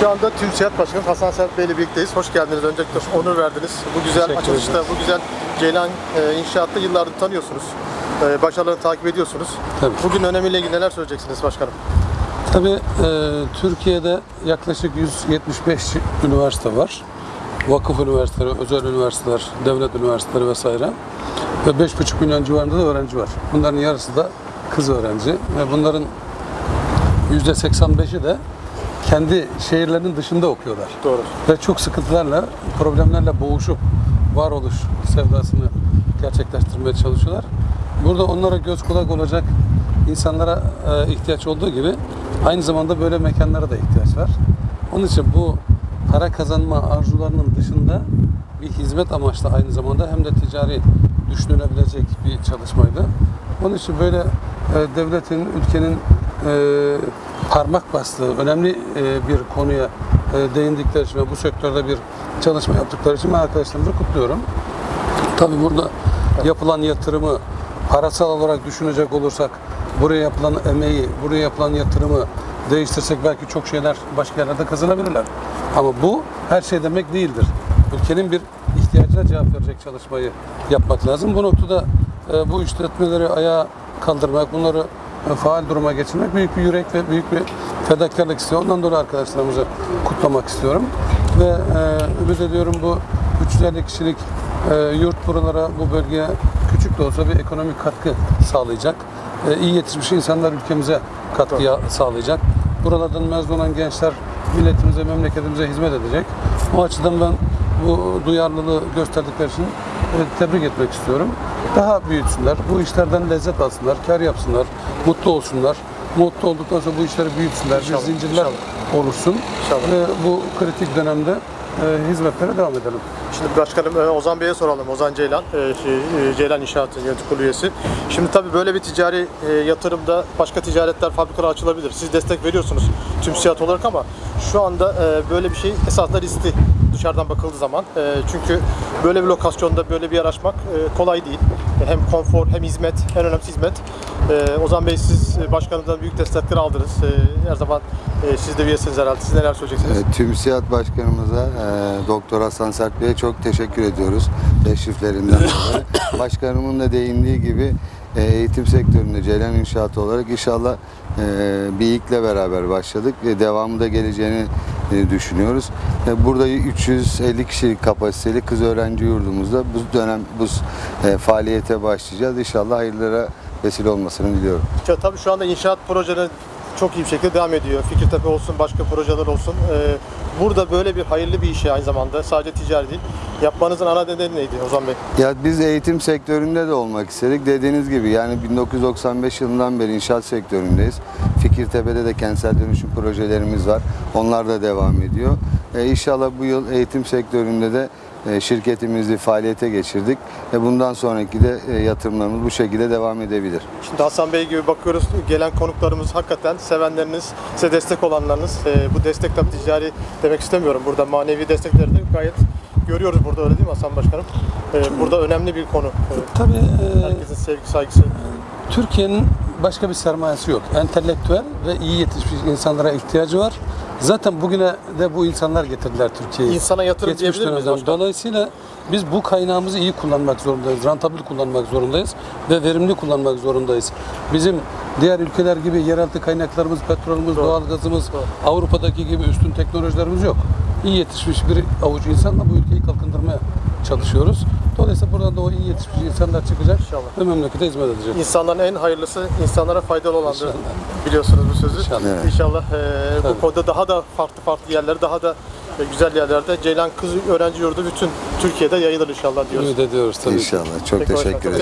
Şu anda TÜSİAD Başkanı Hasan Serp Bey ile birlikteyiz. Hoş geldiniz. Öncelikle onur verdiniz. Bu güzel açılışta, bu güzel Ceylan e, inşaatta yıllardır tanıyorsunuz. E, başarılarını takip ediyorsunuz. Tabii. Bugün önemiyle ilgili neler söyleyeceksiniz başkanım? Tabii e, Türkiye'de yaklaşık 175 üniversite var. Vakıf üniversiteleri, özel üniversiteler, devlet üniversiteleri vesaire. Ve 5,5 milyon civarında da öğrenci var. Bunların yarısı da kız öğrenci. Ve bunların %85'i de kendi şehirlerinin dışında okuyorlar. Doğru. Ve çok sıkıntılarla, problemlerle boğuşup varoluş sevdasını gerçekleştirmeye çalışıyorlar. Burada onlara göz kulak olacak insanlara e, ihtiyaç olduğu gibi aynı zamanda böyle mekanlara da ihtiyaç var. Onun için bu para kazanma arzularının dışında bir hizmet amaçlı aynı zamanda hem de ticari düşünülebilecek bir çalışmaydı. Onun için böyle e, devletin, ülkenin e, parmak bastığı önemli e, bir konuya e, değindikleri için ve bu sektörde bir çalışma yaptıkları için ben arkadaşlarımızı kutluyorum. Tabii burada yapılan yatırımı parasal olarak düşünecek olursak buraya yapılan emeği, buraya yapılan yatırımı değiştirsek belki çok şeyler başka yerlerde kazanabilirler. Ama bu her şey demek değildir. Ülkenin bir ihtiyacına cevap verecek çalışmayı yapmak lazım. Bu noktada e, bu işletmeleri ayağa kaldırmak, bunları faal duruma getirmek büyük bir yürek ve büyük bir fedakarlık istiyor. Ondan dolayı arkadaşlarımızı kutlamak istiyorum. Ve e, ümit ediyorum bu 350 kişilik e, yurt buralara, bu bölgeye küçük de olsa bir ekonomik katkı sağlayacak. E, iyi yetişmiş insanlar ülkemize katkı sağlayacak. Buralardan mezun olan gençler milletimize, memleketimize hizmet edecek. O açıdan ben bu duyarlılığı gösterdikleri için tebrik etmek istiyorum. Daha büyütsünler, bu işlerden lezzet alsınlar, kar yapsınlar, mutlu olsunlar. Mutlu olduktan sonra bu işleri büyütsünler, İnşallah, bir zincirler oluşsun. İnşallah. Ve bu kritik dönemde e, hizmetlere devam edelim. Şimdi başkanım e, Ozan Bey'e soralım. Ozan Ceylan, e, şey, e, Ceylan İnşaat'ın yönetim kurulu üyesi. Şimdi tabii böyle bir ticari e, yatırımda başka ticaretler, fabrikalar açılabilir. Siz destek veriyorsunuz tüm siyat olarak ama şu anda e, böyle bir şey esasında riskli dışarıdan bakıldığı zaman. E, Çünkü böyle bir lokasyonda böyle bir yer açmak e, kolay değil. Hem konfor hem hizmet, en önemlisi hizmet. E, Ozan Bey siz e, başkanımızdan büyük destekler aldınız. E, Her zaman e, siz de üyesiniz herhalde. Siz neler söyleyeceksiniz? E, Tüm Siyat Başkanımıza, e, Doktor Hasan Sert Bey'e çok teşekkür ediyoruz teşriflerinden dolayı. Başkanımın da değindiği gibi e, eğitim sektöründe Ceylan İnşaatı olarak inşallah e, bir ilkle beraber başladık ve devamı da geleceğini e, düşünüyoruz. E, Burada 350 kişilik kapasiteli kız öğrenci yurdumuzda bu dönem bu e, faaliyete başlayacağız. İnşallah hayırlara vesile olmasını diliyorum. Ya tabii şu anda inşaat projeleri çok iyi bir şekilde devam ediyor. Fikirtepe olsun, başka projeler olsun. Ee, burada böyle bir hayırlı bir işe aynı zamanda sadece ticari değil. Yapmanızın ana nedeni neydi Ozan Bey? Ya biz eğitim sektöründe de olmak istedik. Dediğiniz gibi yani 1995 yılından beri inşaat sektöründeyiz. Fikirtepe'de de kentsel dönüşüm projelerimiz var. Onlar da devam ediyor. E, inşallah bu yıl eğitim sektöründe de e, şirketimizi faaliyete geçirdik. E, bundan sonraki de e, yatırımlarımız bu şekilde devam edebilir. Şimdi Hasan Bey gibi bakıyoruz gelen konuklarımız hakikaten sevenleriniz, size destek olanlarınız. Ee, bu destek tabii ticari demek istemiyorum. Burada manevi destekleri de gayet görüyoruz burada öyle değil mi Hasan Başkanım? Ee, burada önemli bir konu. Ee, Tabii e, herkesin sevgi, saygısı. Türkiye'nin başka bir sermayesi yok. Entelektüel ve iyi yetişmiş insanlara ihtiyacı var. Zaten bugüne de bu insanlar getirdiler Türkiye'yi. İnsana yatırım Geçmiş diyebilir miyiz? Dolayısıyla biz bu kaynağımızı iyi kullanmak zorundayız. Rantabil kullanmak zorundayız ve verimli kullanmak zorundayız. Bizim diğer ülkeler gibi yeraltı kaynaklarımız, petrolümüz, Doğru. doğalgazımız, Doğru. Avrupa'daki gibi üstün teknolojilerimiz yok. İyi yetişmiş bir avuç insanla bu ülkeyi kalkındırmaya çalışıyoruz. Dolayısıyla buradan da o iyi yetişmiş insanlar çıkacak İnşallah. ve memlekete hizmet edecek. İnsanların en hayırlısı insanlara faydalı olandır. İnşallah. Biliyorsunuz bu sözü. İnşallah. Evet. İnşallah e, bu konuda daha da farklı farklı yerlere, daha da e, güzel yerlerde Ceylan Kız Öğrenci Yurdu bütün Türkiye'de yayılır inşallah diyoruz. Ümit ediyoruz tabii. İnşallah. Çok Peki, teşekkür teşekkürler.